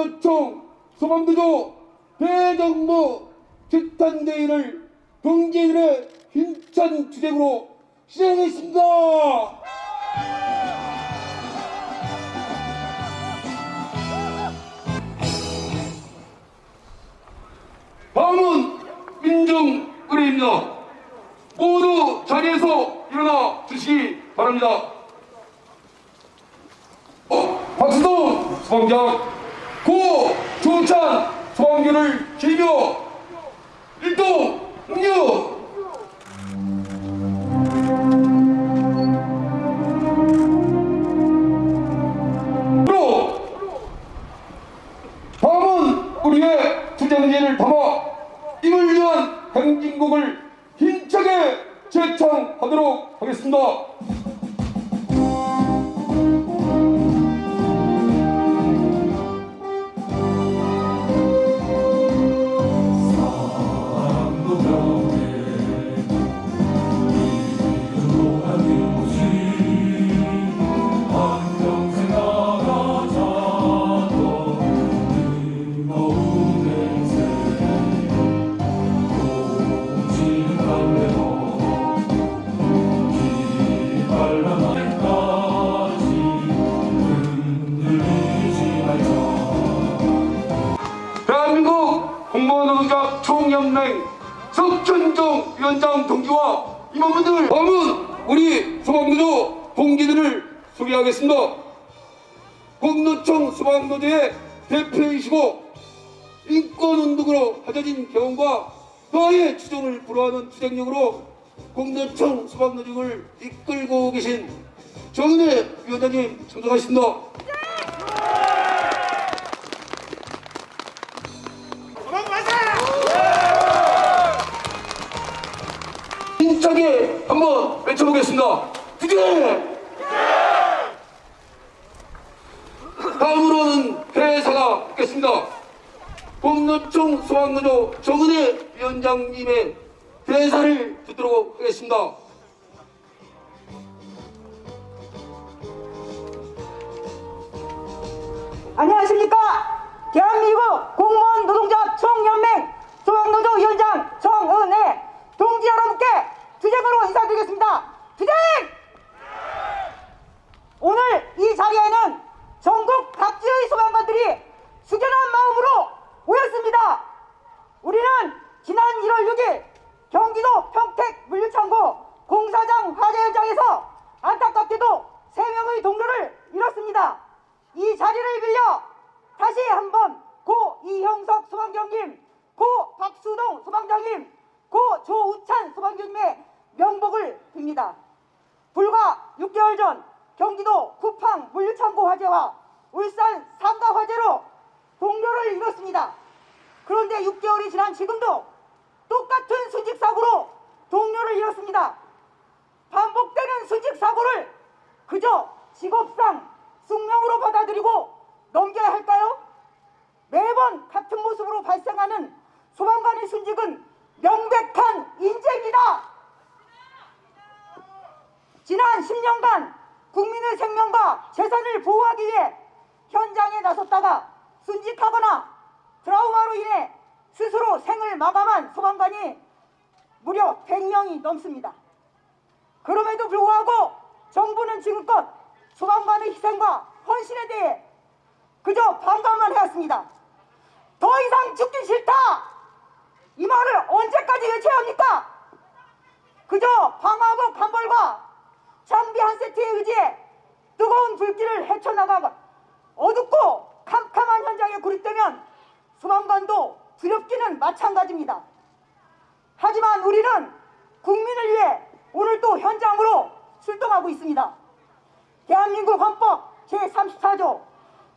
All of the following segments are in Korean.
공노총 소방도조 대정부 집단대회를 동지들의 힘찬 주쟁으로 시작하겠습니다. 다음은 민정의뢰입니다. 모두 자리에서 일어나 주시기 바랍니다. 어, 박수동 소방장 고 조찬 소방관을 기며 일동 응유. 다음은 우리의 투쟁진을 담아 임을 위한 행진곡을 힘차게 제창하도록 하겠습니다. 하겠습니다. 공노총 소방노조의 대표이시고 인권운동으로 하져진 경험과 더의 추종을 불허하는 투쟁력으로 공노총 소방노조를 이끌고 계신 정은혜 위원장님. 힘차게 한번 외쳐보겠습니다. 투쟁! 회사가 있겠습니다. 공노총 소방노조 정은혜 위원장님의 대사를 듣도록 하겠습니다. 안녕하십니까 대한민국 공무원 노동자 총연맹 소방노조 위원장 정은혜 동지 여러분께 투쟁으로 인사드리겠습니다 투쟁 오늘 이 자리에는 전국 각지의 소방관들이 숙연한 마음으로 모였습니다. 우리는 지난 1월 6일 경기도 평택 물류창고 공사장 화재 현장에서 안타깝게도 3명의 동료를 잃었습니다 이 자리를 빌려 다시 한번 고 이형석 소방장님, 고 박수동 소방장님, 고 조우찬 소방장님의 명복을 빕니다. 불과 6개월 전 경기도 쿠팡 물류창고 화재와 울산 상가 화재로 동료를 잃었습니다. 그런데 6개월이 지난 지금도 똑같은 순직 사고로 동료를 잃었습니다. 반복되는 순직 사고를 그저 직업상 숙명으로 받아들이고 넘겨야 할까요? 매번 같은 모습으로 발생하는 소방관의 순직은 명백한 인재입니다. 지난 10년간 국민의 생명과 재산을 보호하기 위해 현장에 나섰다가 순직하거나 트라우마로 인해 스스로 마감한 소방관이 무려 100명이 넘습니다. 그럼에도 불구하고 정부는 지금껏 소방관의 희생과 헌신에 대해 그저 반감만 해왔습니다. 더 이상 죽기 싫다! 이 말을 언제까지 외쳐야 합니까? 그저 방화복 한 벌과 장비 한 세트에 의지해 뜨거운 불길을 헤쳐나가 어둡고 캄캄한 현장에 구립되면 소방관도 두렵기는 마찬가지입니다. 하지만 우리는 국민을 위해 오늘 또 현장으로 출동하고 있습니다. 대한민국 헌법 제34조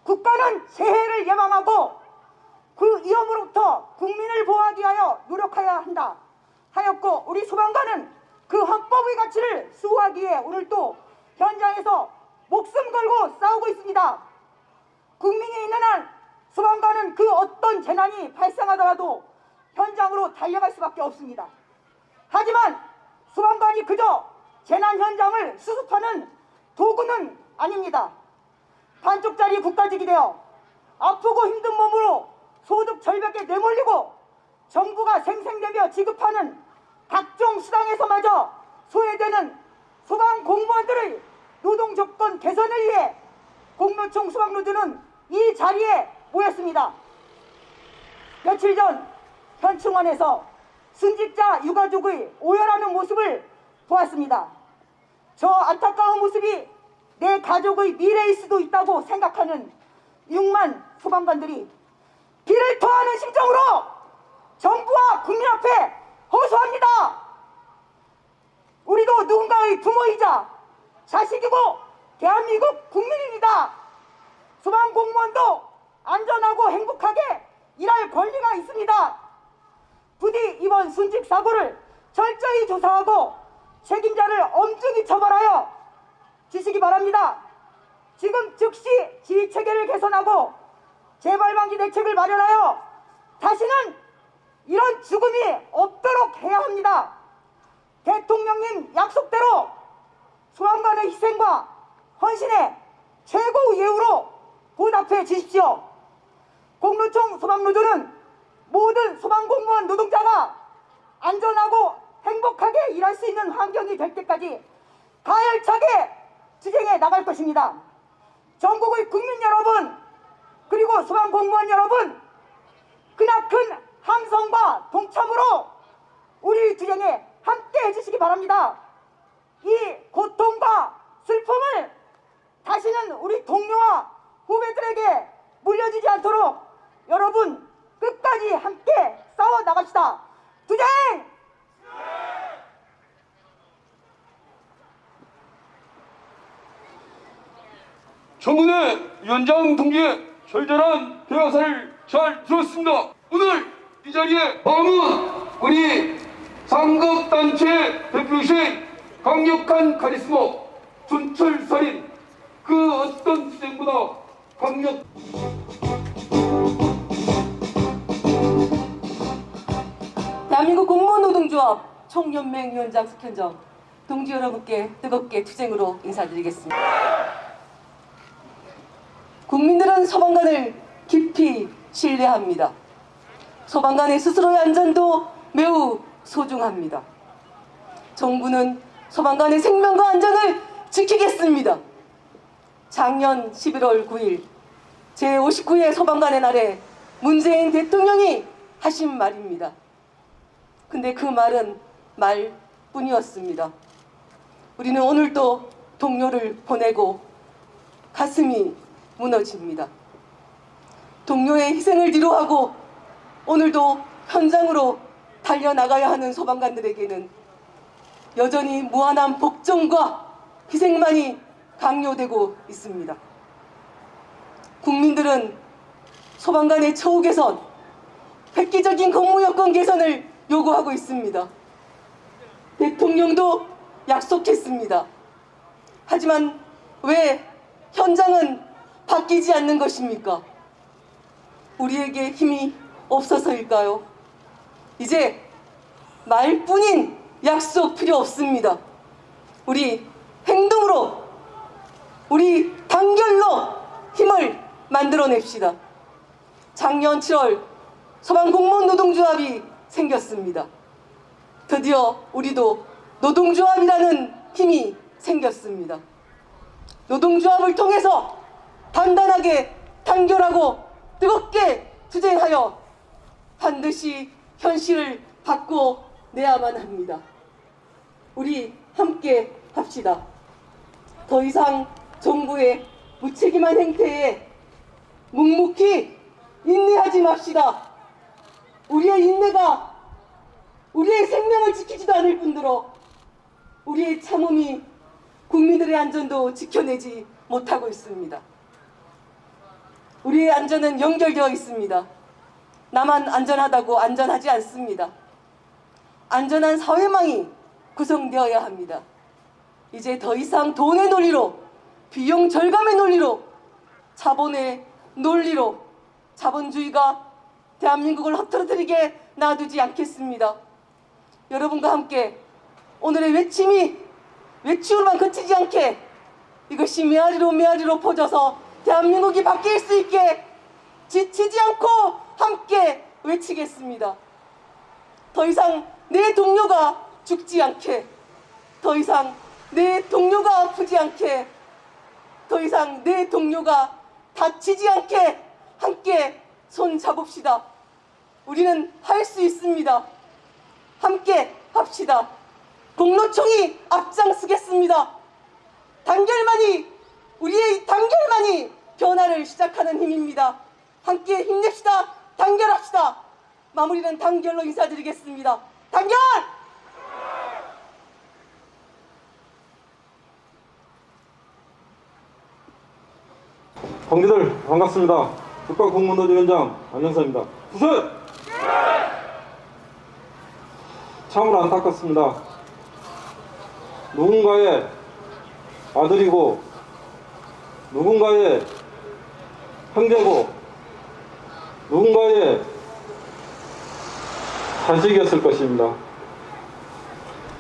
국가는 재해를 예방하고 그 위험으로부터 국민을 보호하기 위하여 노력해야 한다 하였고 우리 소방관은 그 헌법의 가치를 수호하기 위해 오늘 또 현장에서 목숨 걸고 싸우고 있습니다. 국민이 있는 한 소방관은 그 어떤 재난이 발생하더라도 현장으로 달려갈 수밖에 없습니다. 하지만 소방관이 그저 재난 현장을 수습하는 도구는 아닙니다. 반쪽짜리 국가직이 되어 아프고 힘든 몸으로 소득 절벽에 내몰리고 정부가 생생내며 지급하는 각종 수당에서마저 소외되는 소방 공무원들의 노동 조건 개선을 위해 공무총 소방노조는 이 자리에 모였습니다. 며칠 전 현충원에서 순직자 유가족의 오열하는 모습을 보았습니다. 저 안타까운 모습이 내 가족의 미래일 수도 있다고 생각하는 6만 소방관들이 비를 토하는 심정으로 정부와 국민 앞에 호소합니다. 우리도 누군가의 부모이자 자식이고 대한민국 국민입니다. 소방 공무원도 안전하고 행복하게 일할 권리가 있습니다. 부디 이번 순직 사고를 철저히 조사하고 책임자를 엄중히 처벌하여 주시기 바랍니다. 지금 즉시 지휘 체계를 개선하고 재발방지 대책을 마련하여 다시는 이런 죽음이 없도록 해야 합니다. 대통령님 약속대로 소방관의 희생과 헌신에 최고 예우로 보답해 주십시오. 공로총 소방노조는 모든 소방공무원 노동자가 안전하고 행복하게 일할 수 있는 환경이 될 때까지 가열차게 투쟁해 나갈 것입니다. 전국의 국민 여러분 그리고 소방공무원 여러분 크나큰 함성과 동참으로 우리 투쟁에 함께 해주시기 바랍니다. 이 고통과 슬픔을 다시는 우리 동료와 후배들에게 물려주지 않도록 여러분 끝까지 함께 싸워 나갑시다. 투쟁! 정은혜 위원장 동지의 절절한 대화사를 잘 들었습니다. 오늘 이 자리에 남은 우리 상급단체 대표이신 강력한 카리스마 준철살인 그 어떤 투쟁보다 강력 대한민국 공무원 노동조합 총연맹 위원장 숙현정 동지 여러분께 뜨겁게 투쟁으로 인사드리겠습니다. 국민들은 소방관을 깊이 신뢰합니다. 소방관의 스스로의 안전도 매우 소중합니다. 정부는 소방관의 생명과 안전을 지키겠습니다. 작년 11월 9일 제59회 소방관의 날에 문재인 대통령이 하신 말입니다. 근데 그 말은 말뿐이었습니다. 우리는 오늘도 동료를 보내고 가슴이 무너집니다. 동료의 희생을 뒤로하고 오늘도 현장으로 달려나가야 하는 소방관들에게는 여전히 무한한 복종과 희생만이 강요되고 있습니다. 국민들은 소방관의 처우 개선, 획기적인 근무 여건 개선을 요구하고 있습니다. 대통령도 약속했습니다. 하지만 왜 현장은 바뀌지 않는 것입니까? 우리에게 힘이 없어서일까요? 이제 말뿐인 약속 필요 없습니다. 우리 행동으로, 우리 단결로 힘을 만들어냅시다. 작년 7월 소방공무원 노동조합이 생겼습니다. 드디어 우리도 노동조합이라는 힘이 생겼습니다. 노동조합을 통해서 단단하게 단결하고 뜨겁게 투쟁하여 반드시 현실을 바꿔내야만 합니다. 우리 함께 합시다. 더 이상 정부의 무책임한 행태에 묵묵히 인내하지 맙시다. 우리의 인내가 우리의 생명을 지키지도 않을 뿐더러 우리의 참음이 국민들의 안전도 지켜내지 못하고 있습니다. 우리의 안전은 연결되어 있습니다. 나만 안전하다고 안전하지 않습니다. 안전한 사회망이 구성되어야 합니다. 이제 더 이상 돈의 논리로 비용 절감의 논리로 자본의 논리로 자본주의가 대한민국을 흐트러뜨리게 놔두지 않겠습니다. 여러분과 함께 오늘의 외침이 외치우로만 그치지 않게 이것이 메아리로 메아리로 퍼져서 대한민국이 바뀔 수 있게 지치지 않고 함께 외치겠습니다. 더 이상 내 동료가 죽지 않게, 더 이상 내 동료가 아프지 않게, 더 이상 내 동료가 다치지 않게 함께 손 잡읍시다. 우리는 할 수 있습니다. 함께 합시다. 공로총이 앞장서겠습니다. 단결만이 우리의 이 단결만이 변화를 시작하는 힘입니다. 함께 힘냅시다. 단결합시다. 마무리는 단결로 인사드리겠습니다. 단결! 동기들 반갑습니다. 국가공무노조 위원장 안영사입니다. 부설! 참으로 안타깝습니다. 누군가의 아들이고 누군가의 형제고 누군가의 자식이었을 것입니다.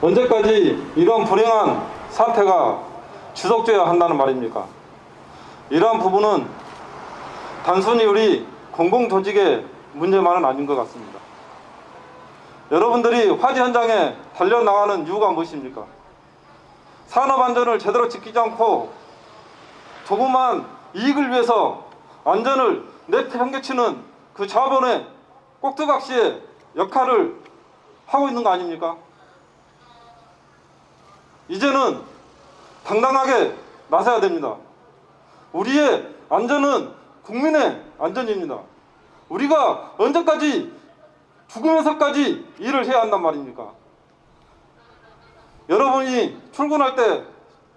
언제까지 이런 불행한 사태가 지속돼야 한다는 말입니까? 이러한 부분은 단순히 우리 공공조직의 문제만은 아닌 것 같습니다. 여러분들이 화재 현장에 달려나가는 이유가 무엇입니까? 산업 안전을 제대로 지키지 않고 조그만 이익을 위해서 안전을 내팽개치는 그 자본의 꼭두각시의 역할을 하고 있는 거 아닙니까? 이제는 당당하게 나서야 됩니다. 우리의 안전은 국민의 안전입니다. 우리가 언제까지 죽으면서까지 일을 해야 한단 말입니까? 여러분이 출근할 때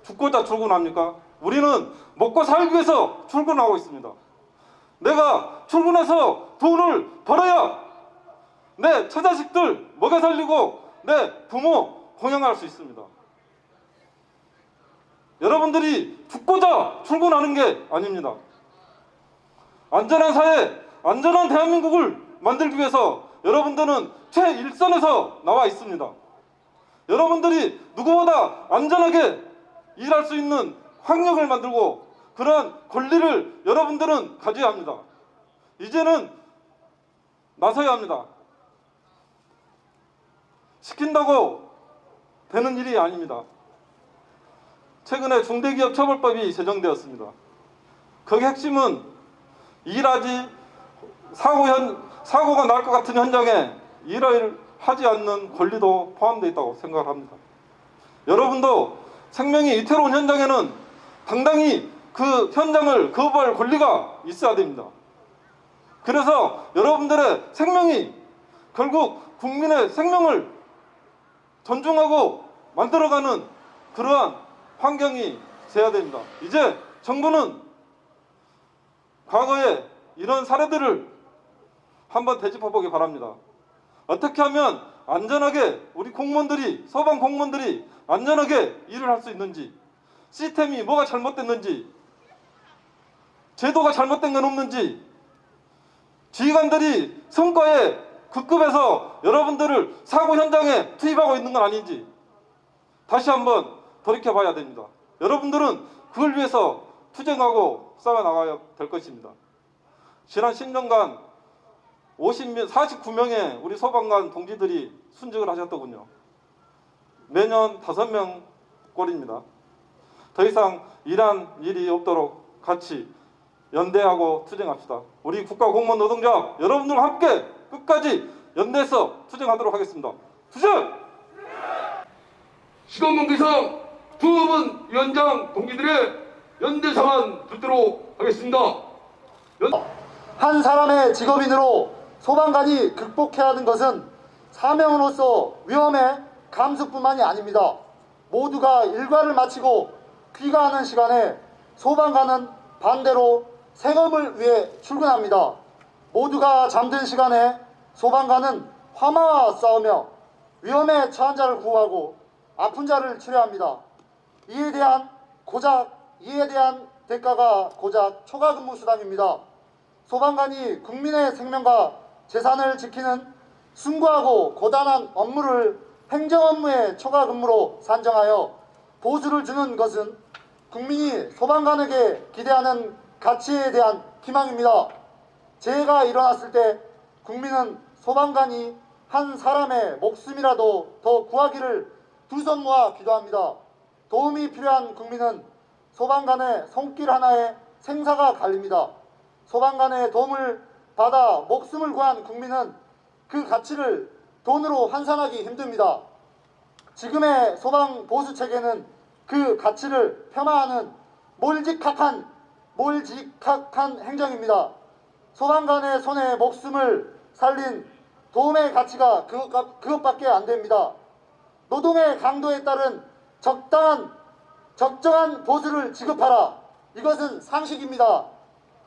죽고자 출근합니까? 우리는 먹고 살기 위해서 출근하고 있습니다. 내가 출근해서 돈을 벌어야 내 처자식들 먹여 살리고 내 부모 공양할 수 있습니다. 여러분들이 죽고자 출근하는 게 아닙니다. 안전한 사회, 안전한 대한민국을 만들기 위해서 여러분들은 최일선에서 나와 있습니다. 여러분들이 누구보다 안전하게 일할 수 있는 환경을 만들고 그러한 권리를 여러분들은 가져야 합니다. 이제는 나서야 합니다. 시킨다고 되는 일이 아닙니다. 최근에 중대기업처벌법이 제정되었습니다. 그 핵심은 일하지 사고 현 사고가 날 것 같은 현장에 일을 하지 않는 권리도 포함되어 있다고 생각을 합니다. 여러분도 생명이 위태로운 현장에는 당당히 그 현장을 거부할 권리가 있어야 됩니다. 그래서 여러분들의 생명이 결국 국민의 생명을 존중하고 만들어가는 그러한 환경이 돼야 됩니다. 이제 정부는 과거에 이런 사례들을 한번 되짚어 보기 바랍니다. 어떻게 하면 안전하게 우리 공무원들이 소방 공무원들이 안전하게 일을 할 수 있는지 시스템이 뭐가 잘못됐는지 제도가 잘못된 건 없는지 지휘관들이 성과에 급급해서 여러분들을 사고 현장에 투입하고 있는 건 아닌지 다시 한번 돌이켜 봐야 됩니다. 여러분들은 그걸 위해서 투쟁하고 싸워 나가야 될 것입니다. 지난 10년간 50명, 49명의 우리 소방관 동지들이 순직을 하셨더군요. 매년 5명 꼴입니다. 더 이상 이란 일이 없도록 같이 연대하고 투쟁합시다. 우리 국가공무원 노동자 여러분들과 함께 끝까지 연대해서 투쟁하도록 하겠습니다. 투쟁! 시간 관계상 두분 위원장 동기들의 연대 상안 듣도록 하겠습니다. 연... 한 사람의 직업인으로 소방관이 극복해야 하는 것은 사명으로서 위험의 감수뿐만이 아닙니다. 모두가 일과를 마치고 귀가하는 시간에 소방관은 반대로 생업을 위해 출근합니다. 모두가 잠든 시간에 소방관은 화마와 싸우며 위험에 처한 자를 구하고 아픈 자를 치료합니다. 이에 대한 고작 이에 대한 대가가 고작 초과근무 수당입니다. 소방관이 국민의 생명과 재산을 지키는 숭고하고 고단한 업무를 행정 업무의 초과 근무로 산정하여 보수를 주는 것은 국민이 소방관에게 기대하는 가치에 대한 희망입니다. 재해가 일어났을 때 국민은 소방관이 한 사람의 목숨이라도 더 구하기를 두 손 모아 기도합니다. 도움이 필요한 국민은 소방관의 손길 하나에 생사가 갈립니다. 소방관의 도움을 받아 목숨을 구한 국민은 그 가치를 돈으로 환산하기 힘듭니다. 지금의 소방 보수 체계는 그 가치를 폄하하는 몰직학한 몰직학한 행정입니다. 소방관의 손에 목숨을 살린 도움의 가치가 그것, 그것밖에 안 됩니다. 노동의 강도에 따른 적당한 적정한 보수를 지급하라. 이것은 상식입니다.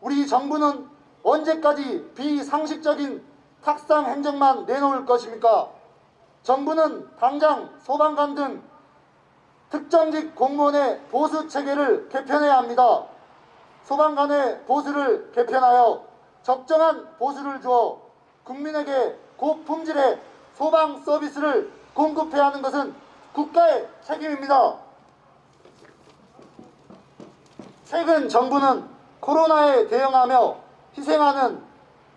우리 정부는 언제까지 비상식적인 탁상 행정만 내놓을 것입니까? 정부는 당장 소방관 등 특정직 공무원의 보수 체계를 개편해야 합니다. 소방관의 보수를 개편하여 적정한 보수를 주어 국민에게 고품질의 소방 서비스를 공급해야 하는 것은 국가의 책임입니다. 최근 정부는 코로나에 대응하며 희생하는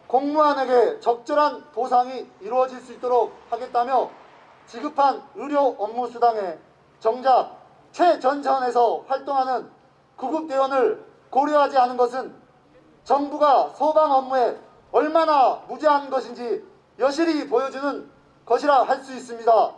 공무원에게 적절한 보상이 이루어질 수 있도록 하겠다며 지급한 의료 업무 수당에 정작 최전선에서 활동하는 구급대원을 고려하지 않은 것은 정부가 소방 업무에 얼마나 무지한 것인지 여실히 보여주는 것이라 할 수 있습니다.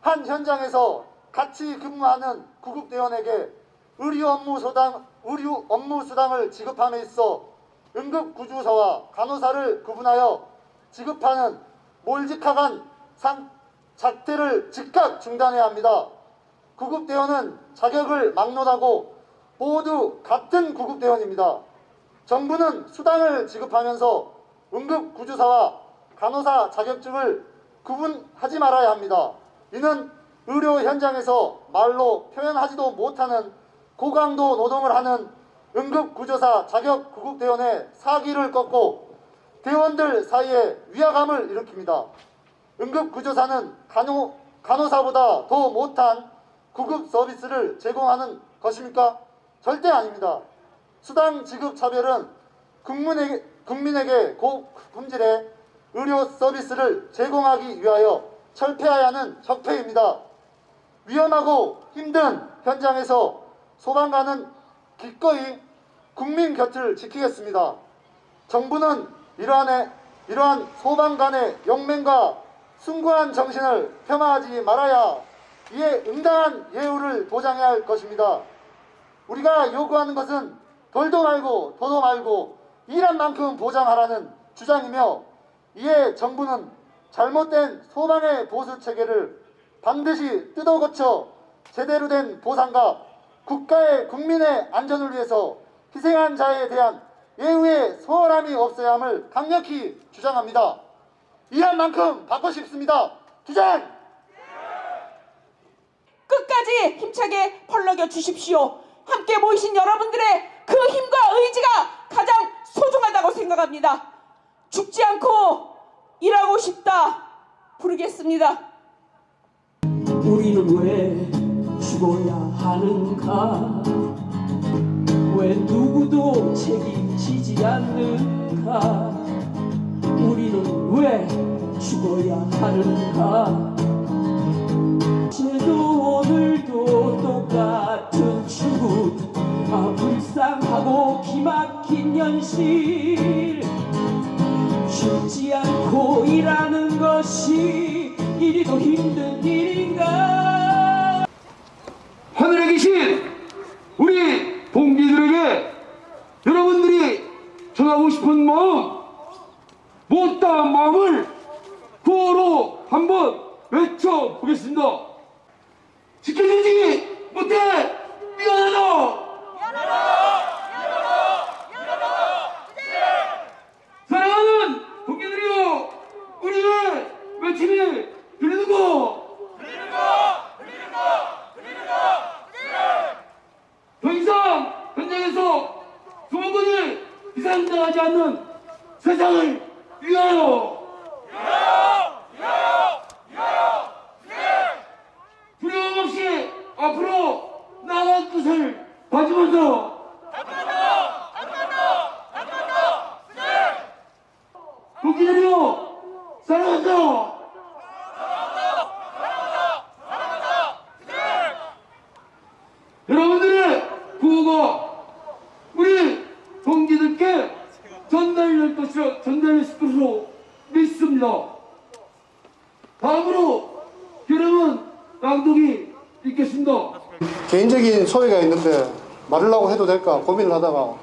한 현장에서 같이 근무하는 구급대원에게 의료 업무 수당, 의료 업무 수당을 지급함에 있어 응급구조사와 간호사를 구분하여 지급하는 몰직하간 상, 작태를 즉각 중단해야 합니다. 구급대원은 자격을 막론하고 모두 같은 구급대원입니다. 정부는 수당을 지급하면서 응급구조사와 간호사 자격증을 구분하지 말아야 합니다. 이는 의료 현장에서 말로 표현하지도 못하는 고강도 노동을 하는 응급구조사 자격 구급대원의 사기를 꺾고 대원들 사이에 위화감을 일으킵니다. 응급구조사는 간호, 간호사보다 더 못한 구급 서비스를 제공하는 것입니까? 절대 아닙니다. 수당 지급 차별은 국민에게, 국민에게 고품질의 의료 서비스를 제공하기 위하여 철폐해야 하는 적폐입니다. 위험하고 힘든 현장에서 소방관은 기꺼이 국민 곁을 지키겠습니다. 정부는 이러한, 이러한 소방관의 용맹과 숭고한 정신을 폄하하지 말아야 이에 응당한 예우를 보장해야 할 것입니다. 우리가 요구하는 것은 덜도 말고 더도 말고 일한 만큼 보장하라는 주장이며 이에 정부는 잘못된 소방의 보수 체계를 반드시 뜯어 고쳐 제대로 된 보상과 국가의 국민의 안전을 위해서 희생한 자에 대한 예우의 소홀함이 없어야 함을 강력히 주장합니다. 일한 만큼 받고 싶습니다. 주장! 끝까지 힘차게 펄럭여 주십시오. 함께 모이신 여러분들의 그 힘과 의지가 가장 소중하다고 생각합니다. 죽지 않고 일하고 싶다 부르겠습니다. 우리는 왜 죽어야 하는가 왜 누구도 책임지지 않는가? 우리는 왜 죽어야 하는가? 쟤도 오늘도 똑같은 죽음 아 불쌍하고 기막힌 현실. 쉽지 않고 일하는 것이 이리도 힘든 일인가 하늘에 계신 우리 동기들에게 여러분들이 전하고 싶은 마음, 못다한 마음을 구호로 한번 외쳐보겠습니다. 지켜주지 못해 미안하다. 사랑하는 동기들이여, 우리의 외침이 들리는가? 더 이상 현장에서 소방관이 희생당하지 않는 세상을 위하여 두려움 없이 앞으로 나아갈 것을 다짐한다 동기들이여 사랑한다. 여러분들의 구호가 우리 동기들께 전달될 것이라 전달될 것으로 믿습니다. 다음으로 여러분 낭독이 있겠습니다. 개인적인 소회가 있는데 말하려고 해도 될까 고민을 하다가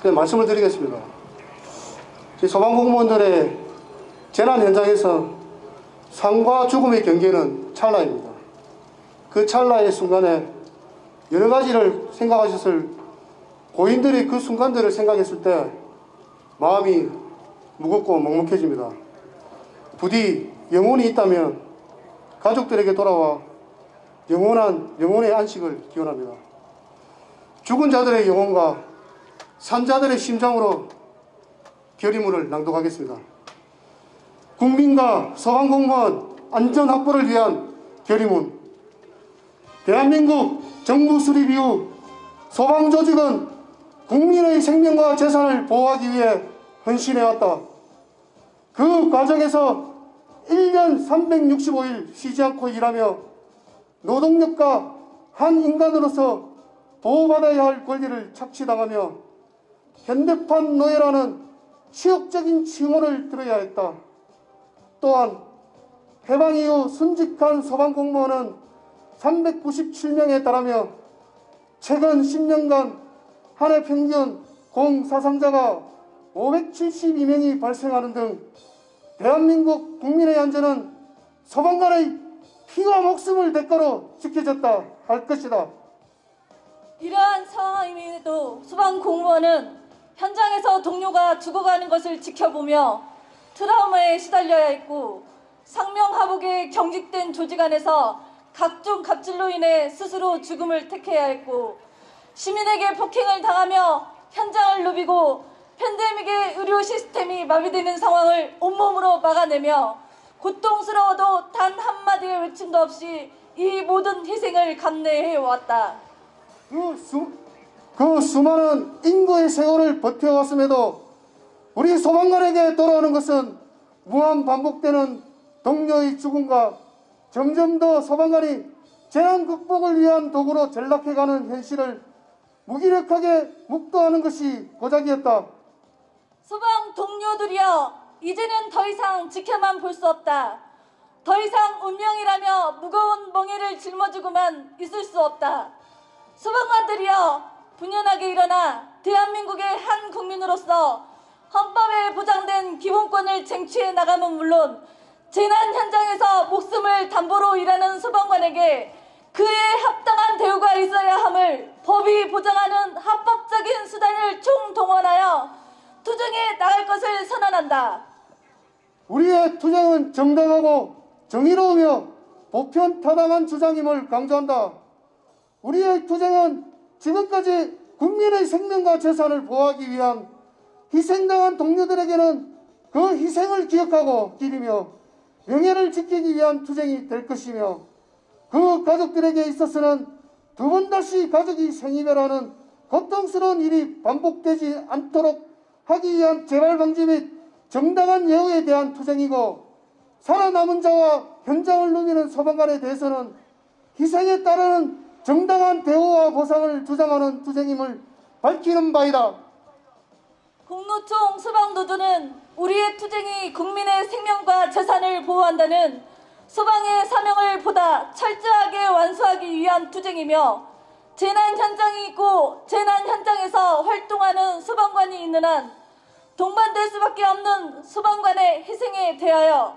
그냥 말씀을 드리겠습니다. 소방공무원들의 재난 현장에서 삶과 죽음의 경계는 찰나입니다. 그 찰나의 순간에 여러 가지를 생각하셨을 고인들이 그 순간들을 생각했을 때 마음이 무겁고 먹먹해집니다. 부디 영혼이 있다면 가족들에게 돌아와 영원한 영혼의 안식을 기원합니다. 죽은 자들의 영혼과 산 자들의 심장으로 결의문을 낭독하겠습니다. 국민과 소방공무원 안전 확보를 위한 결의문. 대한민국 정부 수립 이후 소방조직은 국민의 생명과 재산을 보호하기 위해 헌신해왔다. 그 과정에서 1년 365일 쉬지 않고 일하며 노동력과 한 인간으로서 보호받아야 할 권리를 착취당하며 현대판 노예라는 치욕적인 칭호를 들어야 했다. 또한 해방 이후 순직한 소방공무원은 397명에 달하며 최근 10년간 한 해 평균 공사상자가 572명이 발생하는 등 대한민국 국민의 안전은 소방관의 피와 목숨을 대가로 지켜졌다 할 것이다. 이러한 상황임에도 소방 공무원은 현장에서 동료가 죽어가는 것을 지켜보며 트라우마에 시달려야 했고 상명하복에 경직된 조직 안에서 각종 갑질로 인해 스스로 죽음을 택해야 했고 시민에게 폭행을 당하며 현장을 누비고 팬데믹의 의료 시스템이 마비되는 상황을 온몸으로 막아내며 고통스러워도 단 한마디의 외침도 없이 이 모든 희생을 감내해 왔다. 그, 수, 그 수많은 인고의 세월을 버텨왔음에도 우리 소방관에게 돌아오는 것은 무한 반복되는 동료의 죽음과 점점 더 소방관이 재난 극복을 위한 도구로 전락해가는 현실을 무기력하게 묵도하는 것이 고작이었다. 소방 동료들이여 이제는 더 이상 지켜만 볼 수 없다. 더 이상 운명이라며 무거운 멍에를 짊어지고만 있을 수 없다. 소방관들이여 분연하게 일어나 대한민국의 한 국민으로서 헌법에 보장된 기본권을 쟁취해 나감은 물론 재난 현장에서 목숨을 담보로 일하는 소방관에게 그에 합당한 대우가 있어야 함을 법이 보장하는 합법적인 수단을 총동원하여 투쟁해 나갈 것을 선언한다. 우리의 투쟁은 정당하고 정의로우며 보편타당한 주장임을 강조한다. 우리의 투쟁은 지금까지 국민의 생명과 재산을 보호하기 위한 희생당한 동료들에게는 그 희생을 기억하고 기리며 명예를 지키기 위한 투쟁이 될 것이며 그 가족들에게 있어서는 두 번 다시 가족이 생이별하는 고통스러운 일이 반복되지 않도록 하기 위한 재발 방지 및 정당한 예우에 대한 투쟁이고 살아남은 자와 현장을 누비는 소방관에 대해서는 희생에 따르는 정당한 대우와 보상을 주장하는 투쟁임을 밝히는 바이다. 공노총 소방노조는 우리의 투쟁이 국민의 생명과 재산을 보호한다는 소방의 사명을 보다 철저하게 완수하기 위한 투쟁이며 재난 현장이 있고 재난 현장에서 활동하는 소방관이 있는 한 동반될 수밖에 없는 소방관의 희생에 대하여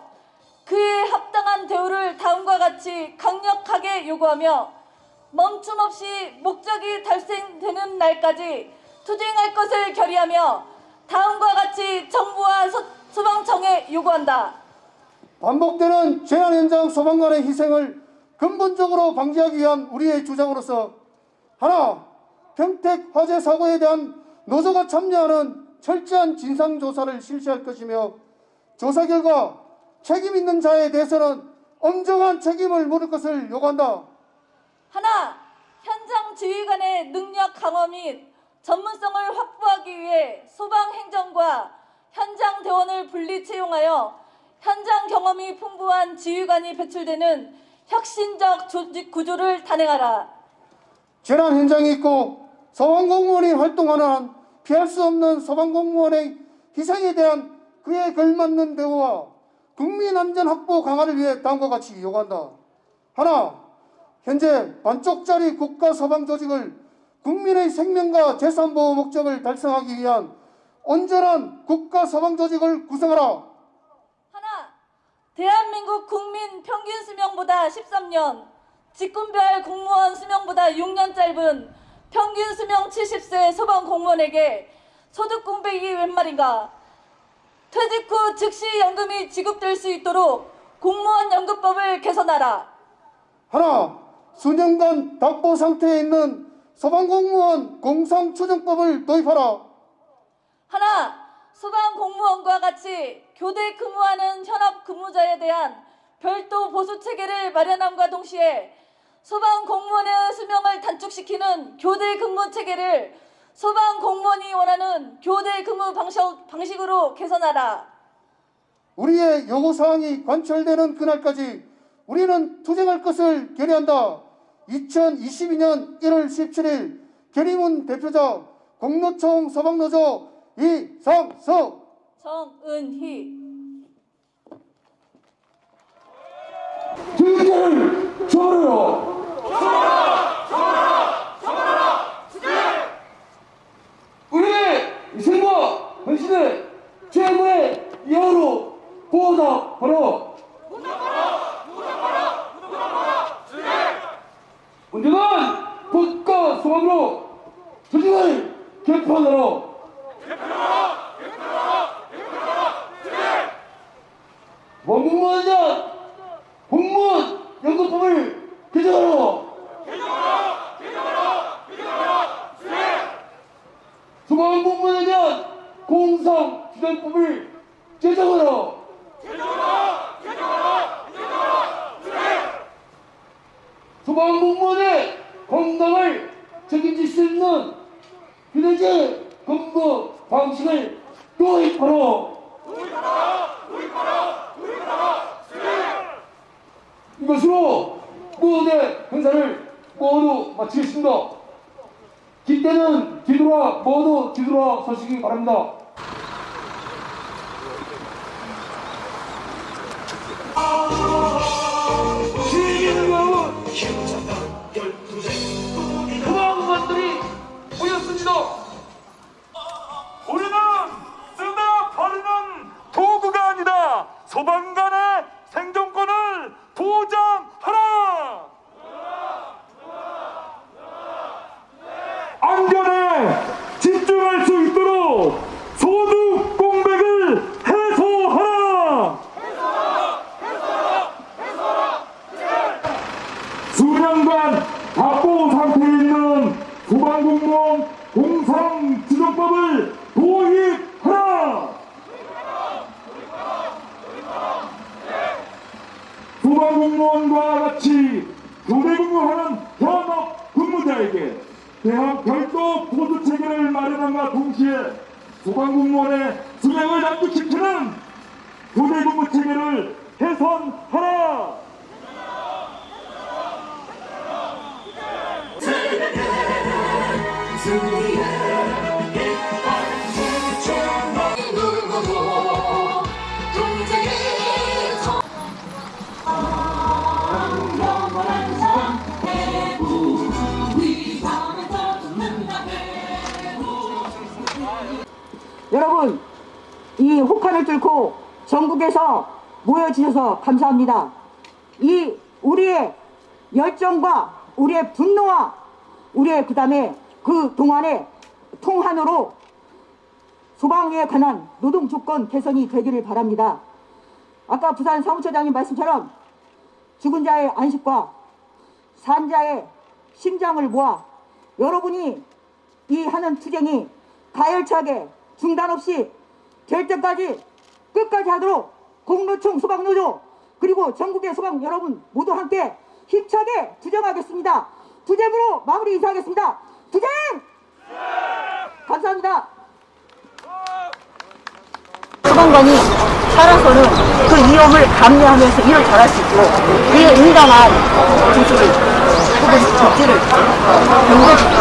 그에 합당한 대우를 다음과 같이 강력하게 요구하며 멈춤 없이 목적이 달성되는 날까지 투쟁할 것을 결의하며 다음과 같이 정부와 소, 소방청에 요구한다. 반복되는 재난 현장 소방관의 희생을 근본적으로 방지하기 위한 우리의 주장으로서 하나, 평택 화재 사고에 대한 노조가 참여하는 철저한 진상조사를 실시할 것이며 조사 결과 책임 있는 자에 대해서는 엄정한 책임을 물을 것을 요구한다. 하나, 현장 지휘관의 능력 강화 및 전문성을 확보하기 위해 소방행정과 현장 대원을 분리 채용하여 현장 경험이 풍부한 지휘관이 배출되는 혁신적 조직 구조를 단행하라. 재난 현장이 있고 소방공무원이 활동하는 한 피할 수 없는 소방공무원의 희생에 대한 그에 걸맞는 대우와 국민 안전 확보 강화를 위해 다음과 같이 요구한다. 하나, 현재 반쪽짜리 국가 소방 조직을 국민의 생명과 재산 보호 목적을 달성하기 위한 온전한 국가 소방 조직을 구성하라. 하나, 대한민국 국민 평균 수명보다 13년, 직군별 공무원 수명보다 6년 짧은 평균 수명 70세 소방 공무원에게 소득 공백이 웬 말인가? 퇴직 후 즉시 연금이 지급될 수 있도록 공무원 연금법을 개선하라. 하나, 수년간 답보 상태에 있는 소방공무원 공상추정법을 도입하라. 하나, 소방 공무원과 같이 교대 근무하는 현업 근무자에 대한 별도 보수 체계를 마련함과 동시에 소방 공무원의 수명을 단축시키는 교대 근무 체계를 소방 공무원이 원하는 교대 근무 방식, 방식 으로 개선하라. 우리의 요구 사항이 관철되는 그날까지 우리는 투쟁할 것을 결의한다. 2022년 1월 17일 결의문 대표자 공로총 소방노조 이상석 정은희. 주의를 저버려요. 우리의 희생과 헌신의 최고의 이하로 보답하라. 언젠간 국가 소방으로 조직을 개편하라. 원공무원장 공무원 연 수명을 단축시키는 교대 근무 체계를 개선하라! 이 혹한을 뚫고 전국에서 모여주셔서 감사합니다. 이 우리의 열정과 우리의 분노와 우리의 그 다음에 그 동안의 통한으로 소방에 관한 노동 조건 개선이 되기를 바랍니다. 아까 부산 사무처장님 말씀처럼 죽은 자의 안식과 산자의 심장을 모아 여러분이 이 하는 투쟁이 가열차게 중단 없이 될 때까지 끝까지 하도록 공로총 소방노조 그리고 전국의 소방 여러분 모두 함께 힘차게 투쟁하겠습니다. 투쟁으로 마무리 인사하겠습니다. 투쟁! 감사합니다. 소방관이 살아서는 그 위험을 감내하면서 일을 잘할 수 있고 그에 응당한 조치를 혹은 조치를 경고주고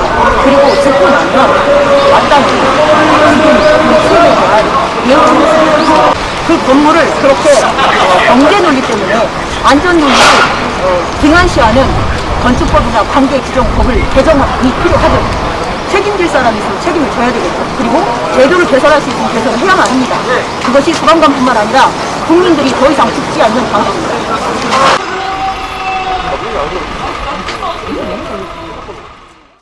그리고 듣고 나면 마땅히 지금 피해에 대한 예우를 쓰고 그 건물을 그렇게 어, 경제 논리 때문에 안전 논리를 어, 등한시하는 건축법이나 관계 규정법을 개정이 필요하죠. 책임질 사람이 있으면 책임을 져야 되겠죠. 그리고 제도를 개선할 수 있으면 개선을 해야만 합니다. 그것이 소방관뿐만 아니라 국민들이 더 이상 죽지 않는 방법입니다.